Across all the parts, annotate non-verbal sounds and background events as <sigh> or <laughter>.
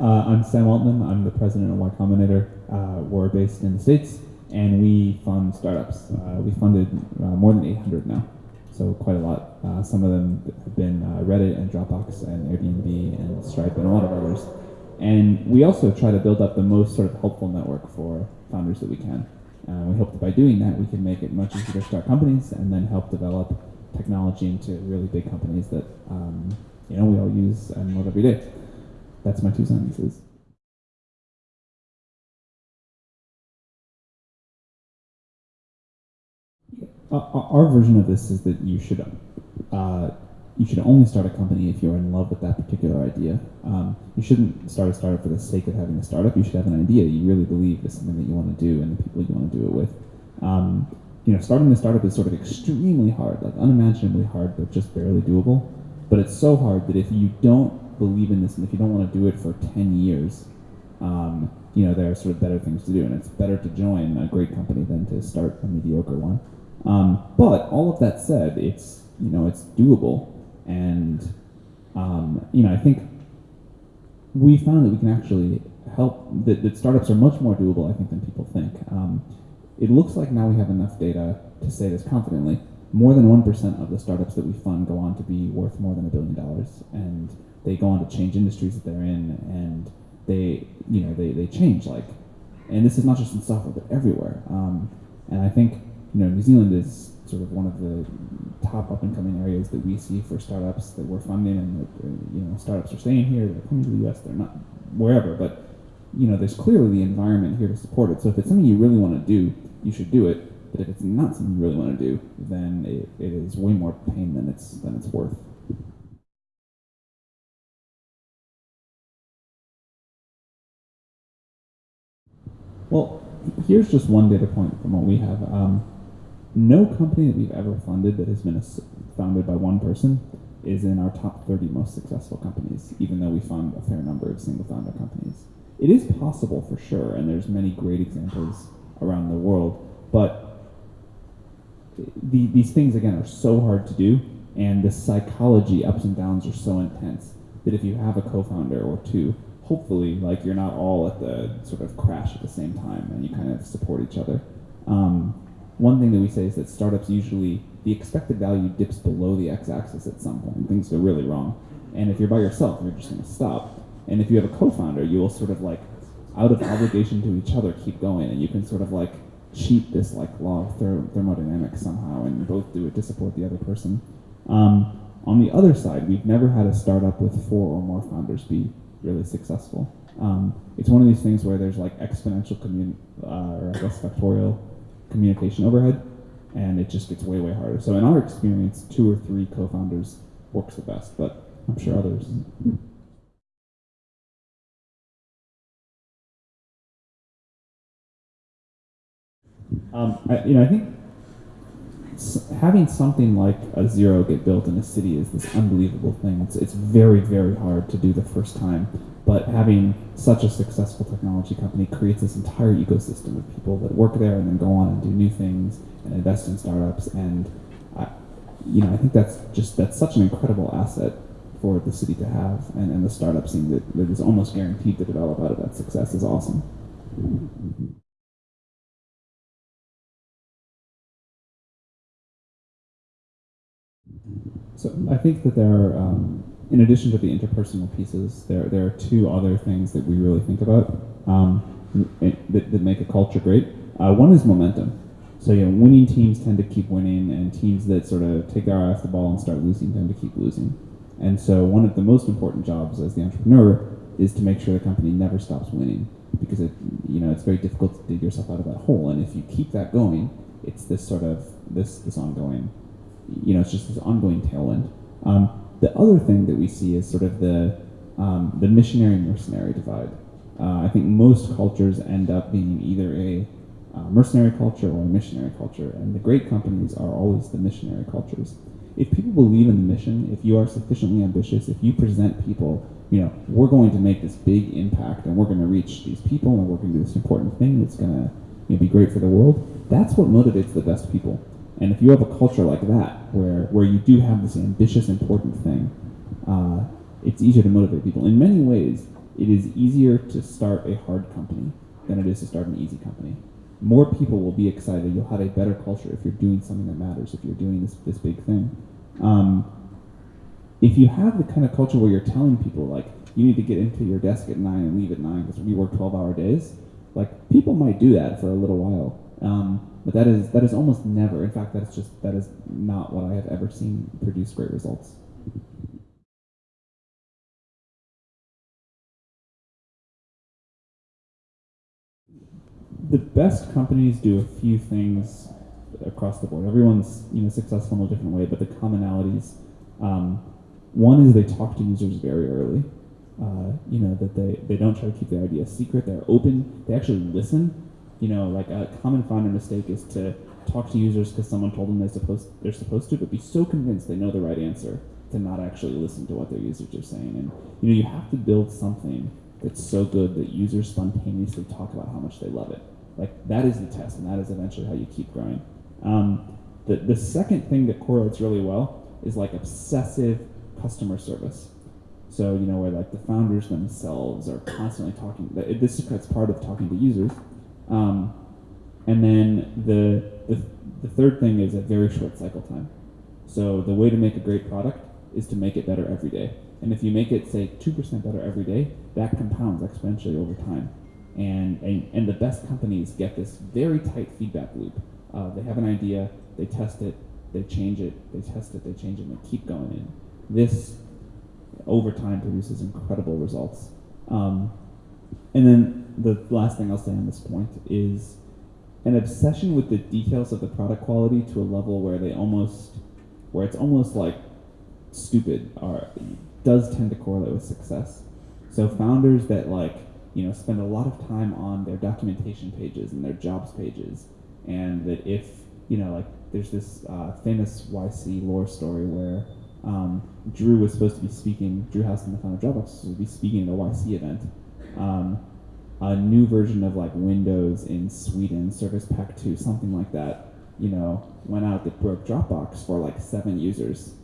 Uh, I'm Sam Altman. I'm the president of Y Combinator. Uh, we're based in the States, and we fund startups. Uh, we funded uh, more than 800 now, so quite a lot. Uh, some of them have been uh, Reddit and Dropbox and Airbnb and Stripe and a lot of others. And we also try to build up the most sort of helpful network for founders that we can. we hope that by doing that, we can make it much easier to start companies and then help develop technology into really big companies that um, you know we all use and love every day. That's my two sentences. Uh, our version of this is that you should uh, you should only start a company if you're in love with that particular idea. Um, you shouldn't start a startup for the sake of having a startup. You should have an idea you really believe is something that you want to do and the people you want to do it with. Um, you know, starting a startup is sort of extremely hard, like unimaginably hard, but just barely doable. But it's so hard that if you don't believe in this and if you don't want to do it for 10 years, um, you know, there are sort of better things to do. And it's better to join a great company than to start a mediocre one. Um, but all of that said, it's, you know, it's doable. And, um, you know, I think we found that we can actually help, that, that startups are much more doable, I think, than people think. Um, it looks like now we have enough data to say this confidently. More than 1% of the startups that we fund go on to be worth more than a billion dollars. And they go on to change industries that they're in and they, you know, they, they change like, and this is not just in software, but everywhere. Um, and I think, you know, New Zealand is sort of one of the top up and coming areas that we see for startups that we're funding and that, uh, you know, startups are staying here, they're coming to the US, they're not wherever, but you know, there's clearly the environment here to support it. So if it's something you really want to do, you should do it. But if it's not something you really want to do, then it, it is way more pain than it's than it's worth. Well, here's just one data point from what we have. Um, no company that we've ever funded that has been founded by one person is in our top 30 most successful companies, even though we fund a fair number of single founder companies. It is possible for sure, and there's many great examples around the world, but the, these things again are so hard to do, and the psychology ups and downs are so intense that if you have a co-founder or two, hopefully like you're not all at the sort of crash at the same time, and you kind of support each other. Um, one thing that we say is that startups usually the expected value dips below the x-axis at some point. Things go really wrong, and if you're by yourself, you're just going to stop. And if you have a co-founder, you will sort of like, out of obligation to each other, keep going, and you can sort of like cheat this like law of thermodynamics somehow, and both do it to support the other person. Um, on the other side, we've never had a startup with four or more founders be really successful. Um, it's one of these things where there's like exponential commun uh, or I guess factorial communication overhead, and it just gets way way harder. So in our experience, two or three co-founders works the best, but I'm sure others. Um, I, you know, I think having something like a Xero get built in a city is this unbelievable thing. It's, it's very, very hard to do the first time. But having such a successful technology company creates this entire ecosystem of people that work there and then go on and do new things and invest in startups. And I, you know, I think that's just that's such an incredible asset for the city to have, and, and the startup scene that, that is almost guaranteed to develop out of that success is awesome. So I think that there are, um, in addition to the interpersonal pieces, there there are two other things that we really think about um, that, that, make a culture great. Uh, one is momentum. So you know, winning teams tend to keep winning, and teams that sort of take their eye off the ball and start losing tend to keep losing. And so one of the most important jobs as the entrepreneur is to make sure the company never stops winning, because it you know it's very difficult to dig yourself out of that hole. And if you keep that going, it's this sort of this this ongoing you know, it's just this ongoing tailwind. Um, the other thing that we see is sort of the um, the missionary mercenary divide. Uh, I think most cultures end up being either a uh, mercenary culture or a missionary culture, and the great companies are always the missionary cultures. If people believe in the mission, if you are sufficiently ambitious, if you present people, you know, we're going to make this big impact and we're going to reach these people and we're going to do this important thing that's going to you know, be great for the world, that's what motivates the best people. And if you have a culture like that, where, where you do have this ambitious, important thing, uh, it's easier to motivate people. In many ways, it is easier to start a hard company than it is to start an easy company. More people will be excited. You'll have a better culture if you're doing something that matters. If you're doing this this big thing. Um, if you have the kind of culture where you're telling people like you need to get into your desk at nine and leave at nine because we work 12 hour days like people might do that for a little while um, but that is that is almost never in fact that's just that is not what i have ever seen produce great results the best companies do a few things across the board everyone's you know successful in a different way but the commonalities um, one is they talk to users very early. Uh, you know that they, they don't try to keep their ideas secret. They're open. They actually listen. You know, like a common founder mistake is to talk to users because someone told them they're supposed they're supposed to, but be so convinced they know the right answer to not actually listen to what their users are saying. And you know, you have to build something that's so good that users spontaneously talk about how much they love it. Like that is the test, and that is eventually how you keep growing. Um, the the second thing that correlates really well is like obsessive customer service. So you know where like the founders themselves are constantly talking. This is part of talking to users. Um, and then the, the the third thing is a very short cycle time. So the way to make a great product is to make it better every day. And if you make it say two percent better every day, that compounds exponentially over time. And, and and the best companies get this very tight feedback loop. Uh, they have an idea, they test it, they change it, they test it, they change it, and they keep going in. This, over time, produces incredible results. Um, and then the last thing I'll say on this point is an obsession with the details of the product quality to a level where they almost, where it's almost like stupid, are does tend to correlate with success. So founders that like you know spend a lot of time on their documentation pages and their jobs pages, and that if you know like there's this uh, famous YC lore story where um, Drew was supposed to be speaking, Drew Houston, the founder of Dropbox, was supposed to be speaking at a YC event. Um, a new version of like Windows in Sweden, Service Pack 2, something like that, you know, went out that broke Dropbox for like seven users.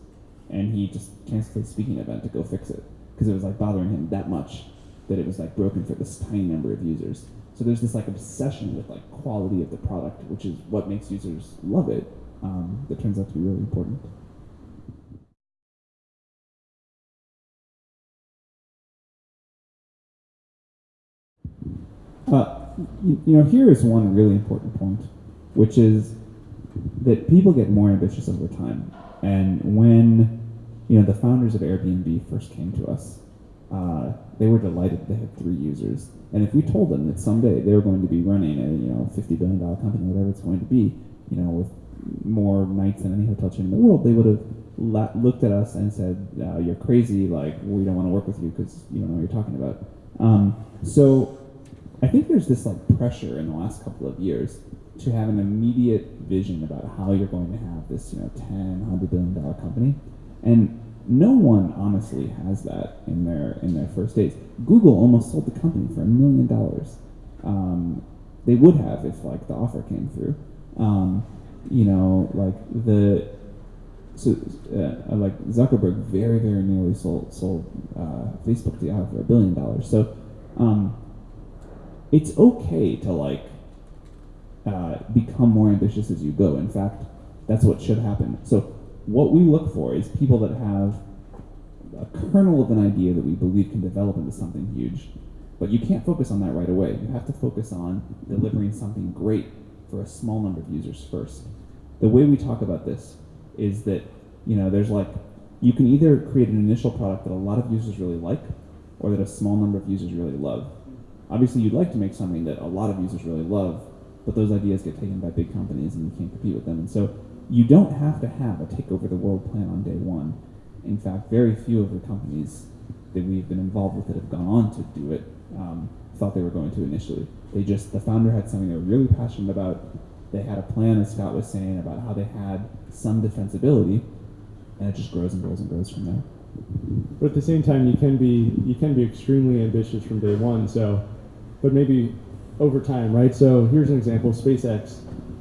And he just canceled his speaking event to go fix it because it was like bothering him that much that it was like broken for this tiny number of users. So there's this like obsession with like quality of the product, which is what makes users love it. Um, that turns out to be really important. Uh, you, you know, here is one really important point, which is that people get more ambitious over time. And when you know the founders of Airbnb first came to us, uh, they were delighted they had three users. And if we told them that someday they were going to be running a you know fifty billion dollar company, whatever it's going to be, you know, with more nights than any hotel chain in the world, they would have looked at us and said, uh, "You're crazy! Like we don't want to work with you because you don't know what you're talking about." Um, so I think there's this like pressure in the last couple of years to have an immediate vision about how you're going to have this, you know, 10, 100 billion dollar company. And no one honestly has that in their in their first days. Google almost sold the company for a million dollars. Um, they would have if like the offer came through. Um, you know, like the so uh, like Zuckerberg very very nearly sold sold uh, Facebook to Yahoo for a billion dollars. So um, it's okay to like uh, become more ambitious as you go. In fact, that's what should happen. So what we look for is people that have a kernel of an idea that we believe can develop into something huge. But you can't focus on that right away. You have to focus on delivering something great for a small number of users first. The way we talk about this is that, you know, there's like, you can either create an initial product that a lot of users really like or that a small number of users really love. Obviously, you'd like to make something that a lot of users really love, but those ideas get taken by big companies and you can't compete with them. And so you don't have to have a take over the world plan on day one. In fact, very few of the companies that we've been involved with that have gone on to do it um, thought they were going to initially. They just, the founder had something they were really passionate about. They had a plan, as Scott was saying, about how they had some defensibility, and it just grows and grows and grows from there. But at the same time, you can be you can be extremely ambitious from day one. So but maybe over time, right? So here's an example: SpaceX.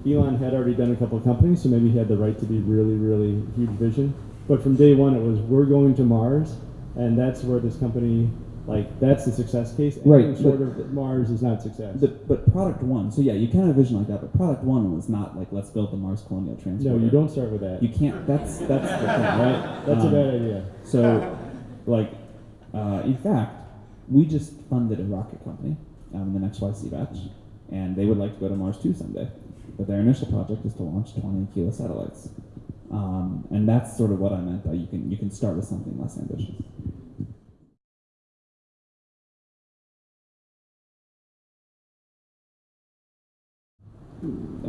Elon had already done a couple of companies, so maybe he had the right to be really, really huge vision. But from day one, it was we're going to Mars, and that's where this company Like that's the success case. Right, short of Mars is not success. The, but product one, so yeah, you can have a vision like that, but product one was not like let's build the Mars Colonial Transporter. no, you don't start with that. You can't. That's that's the thing, right? That's a Um, bad idea. So, like, uh, in fact, we just funded a rocket company, um, the next YC batch, and they would like to go to Mars too someday. But their initial project is to launch 20 kilo satellites, um, and that's sort of what I meant by you can you can start with something less ambitious.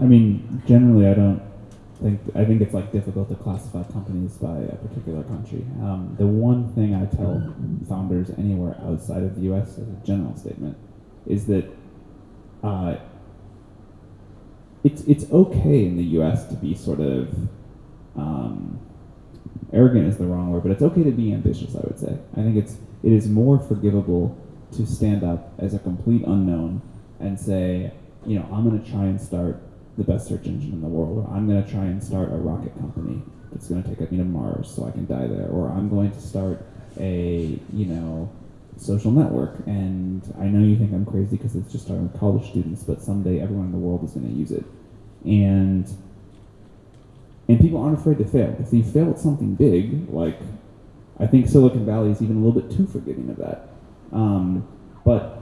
I mean, generally, I don't think I think it's like difficult to classify companies by a particular country. Um, the one thing I tell founders anywhere outside of the U.S. is a general statement is that uh, it's it's okay in the U.S. to be sort of um, arrogant is the wrong word, but it's okay to be ambitious. I would say. I think it's it is more forgivable to stand up as a complete unknown and say, you know, I'm going to try and start the best search engine in the world, or I'm going to try and start a rocket company that's going to take me to Mars so I can die there, or I'm going to start a, you know, social network. And I know you think I'm crazy because it's just with college students, but someday everyone in the world is going to use it. And and people aren't afraid to fail. If you fail at something big, like I think Silicon Valley is even a little bit too forgiving of that. Um, but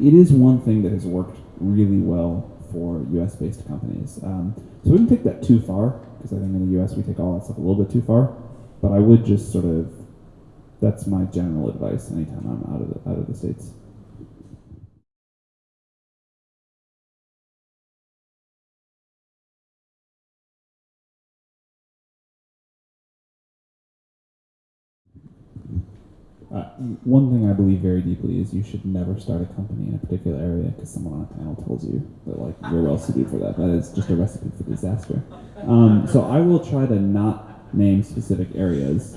it is one thing that has worked really well for U.S. based companies. Um, so we wouldn't take that too far because I think in the U.S. we take all that stuff a little bit too far. But I would just sort of that's my general advice anytime I'm out of the out of the states. Uh, one thing I believe very deeply is you should never start a company in a particular area because someone on a panel tells you that like you're well suited for that. That is just a recipe for disaster. Um, so I will try to not name specific areas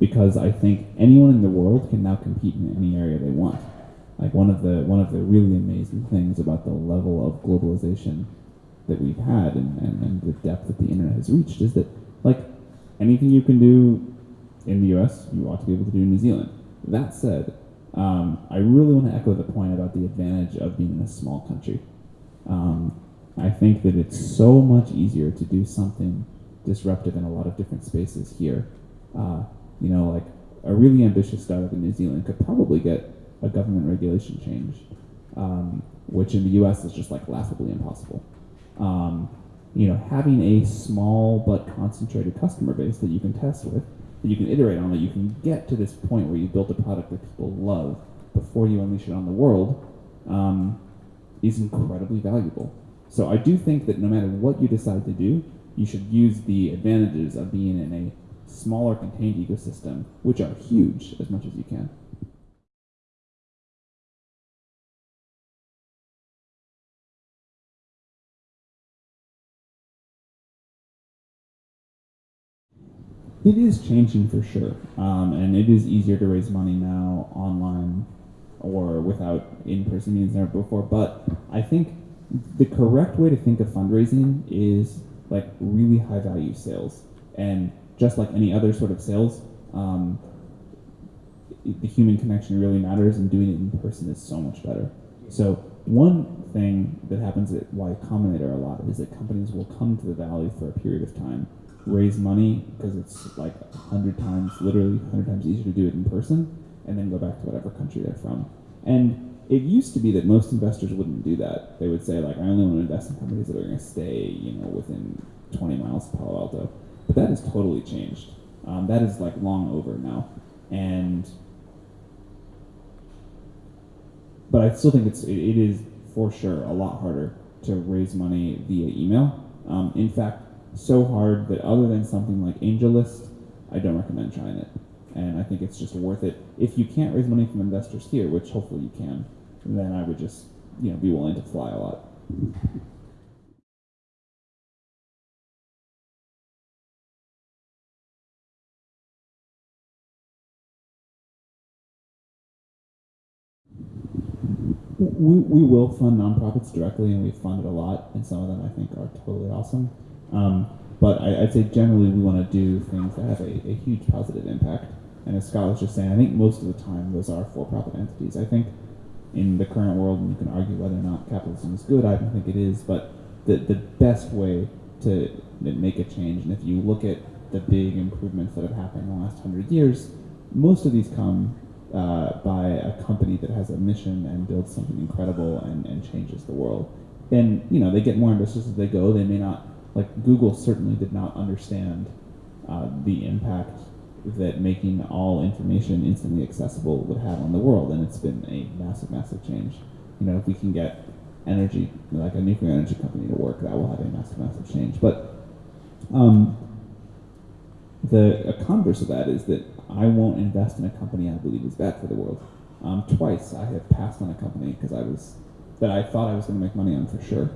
because I think anyone in the world can now compete in any area they want. Like one of the one of the really amazing things about the level of globalization that we've had and, and, and the depth that the internet has reached is that like anything you can do in the US, you ought to be able to do in New Zealand. That said, um, I really want to echo the point about the advantage of being in a small country. Um, I think that it's so much easier to do something disruptive in a lot of different spaces here. Uh, you know, like a really ambitious startup in New Zealand could probably get a government regulation change, um, which in the U.S. is just like laughably impossible. Um, you know, having a small but concentrated customer base that you can test with, that you can iterate on, that you can get to this point where you built a product that people love before you unleash it on the world, um, is incredibly valuable. So I do think that no matter what you decide to do, you should use the advantages of being in a smaller contained ecosystem, which are huge, as much as you can. It is changing for sure, um, and it is easier to raise money now online or without in-person meetings than ever before. But I think the correct way to think of fundraising is like really high-value sales, and just like any other sort of sales, um, the human connection really matters, and doing it in person is so much better. So one thing that happens at Y Combinator a lot is that companies will come to the valley for a period of time, raise money because it's like a hundred times, literally hundred times easier to do it in person, and then go back to whatever country they're from. And it used to be that most investors wouldn't do that. They would say like, I only want to invest in companies that are going to stay, you know, within 20 miles of Palo Alto. But that has totally changed. Um, that is like long over now, and but I still think it's it, it is for sure a lot harder to raise money via email. Um, in fact, so hard that other than something like AngelList, I don't recommend trying it. And I think it's just worth it. If you can't raise money from investors here, which hopefully you can, then I would just you know be willing to fly a lot. We, we will fund nonprofits directly, and we fund it a lot, and some of them I think are totally awesome. Um, but I, I'd say generally we want to do things that have a, a huge positive impact. And as Scott was just saying, I think most of the time those are for-profit entities. I think in the current world, and you can argue whether or not capitalism is good. I don't think it is, but the the best way to make a change, and if you look at the big improvements that have happened in the last hundred years, most of these come uh, by a company that has a mission and builds something incredible and, and changes the world. And you know they get more ambitious as they go. They may not like Google certainly did not understand uh, the impact that making all information instantly accessible would have on the world, and it's been a massive, massive change. You know, if we can get energy, like a nuclear energy company, to work, that will have a massive, massive change. But um, the converse of that is that I won't invest in a company I believe is bad for the world. Um, twice I have passed on a company because I was that I thought I was going to make money on for sure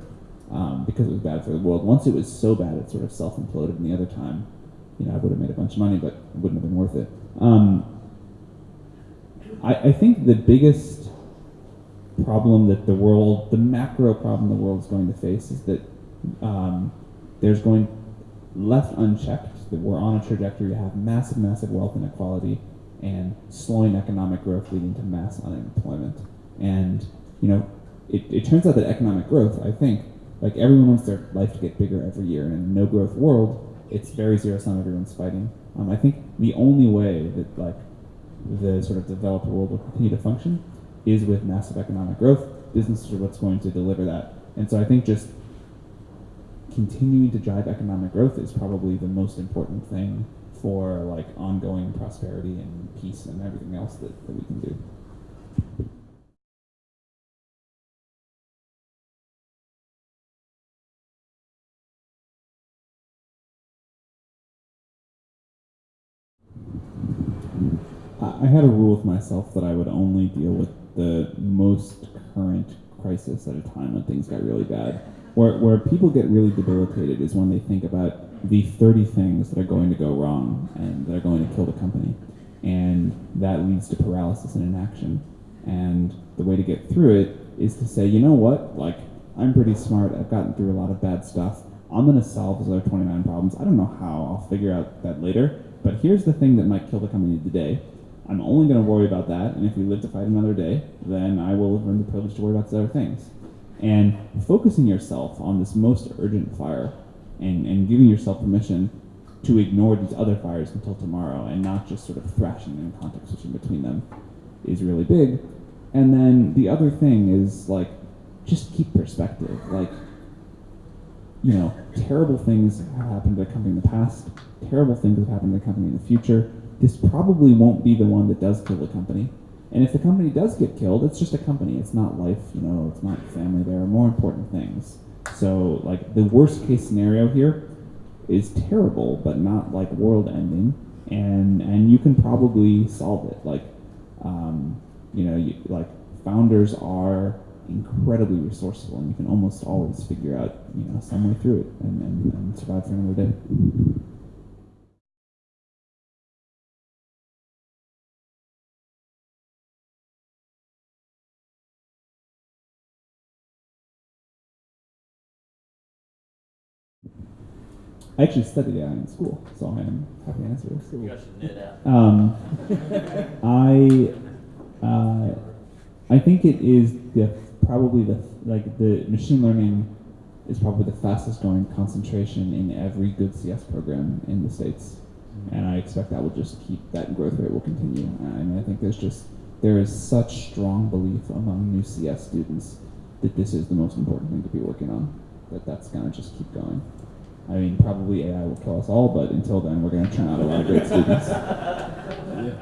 um, because it was bad for the world. Once it was so bad, it sort of self imploded, and the other time you know, I would have made a bunch of money, but it wouldn't have been worth it. Um, I, I think the biggest problem that the world, the macro problem the world is going to face is that um, there's going, left unchecked, that we're on a trajectory to have massive, massive wealth inequality and slowing economic growth leading to mass unemployment. And, you know, it, it turns out that economic growth, I think, like everyone wants their life to get bigger every year. And in a no growth world, it's very zero sum. Everyone's fighting. Um, I think the only way that like the sort of developed world will continue to function is with massive economic growth. Businesses are what's going to deliver that. And so I think just continuing to drive economic growth is probably the most important thing for like ongoing prosperity and peace and everything else that, that we can do. I had a rule with myself that I would only deal with the most current crisis at a time when things got really bad. Where, where people get really debilitated is when they think about the 30 things that are going to go wrong and that are going to kill the company. And that leads to paralysis and inaction. And the way to get through it is to say, you know what, like, I'm pretty smart, I've gotten through a lot of bad stuff, I'm going to solve those other 29 problems. I don't know how, I'll figure out that later, but here's the thing that might kill the company today I'm only going to worry about that, and if we live to fight another day, then I will earn the privilege to worry about these other things. And focusing yourself on this most urgent fire and, and giving yourself permission to ignore these other fires until tomorrow and not just sort of thrashing and context switching between them is really big. And then the other thing is like just keep perspective. Like, you know, terrible things have happened to a company in the past, terrible things have happened to a company in the future this probably won't be the one that does kill the company. And if the company does get killed, it's just a company. It's not life, you know, it's not family. There are more important things. So, like, the worst case scenario here is terrible, but not like world ending. And, and you can probably solve it. Like, um, you know, you, like, founders are incredibly resourceful, and you can almost always figure out, you know, some way through it and, and, and survive for another day. I actually studied AI in school, so I'm happy to answer this. You should knit out. Um, I, uh, I think it is the probably the like the machine learning is probably the fastest growing concentration in every good CS program in the states, mm-hmm. and I expect that will just keep that growth rate will continue. I mean, I think there's just there is such strong belief among new CS students that this is the most important thing to be working on. That that's gonna just keep going. I mean, probably AI will kill us all, but until then, we're going to turn out a lot of great students. <laughs> Yeah.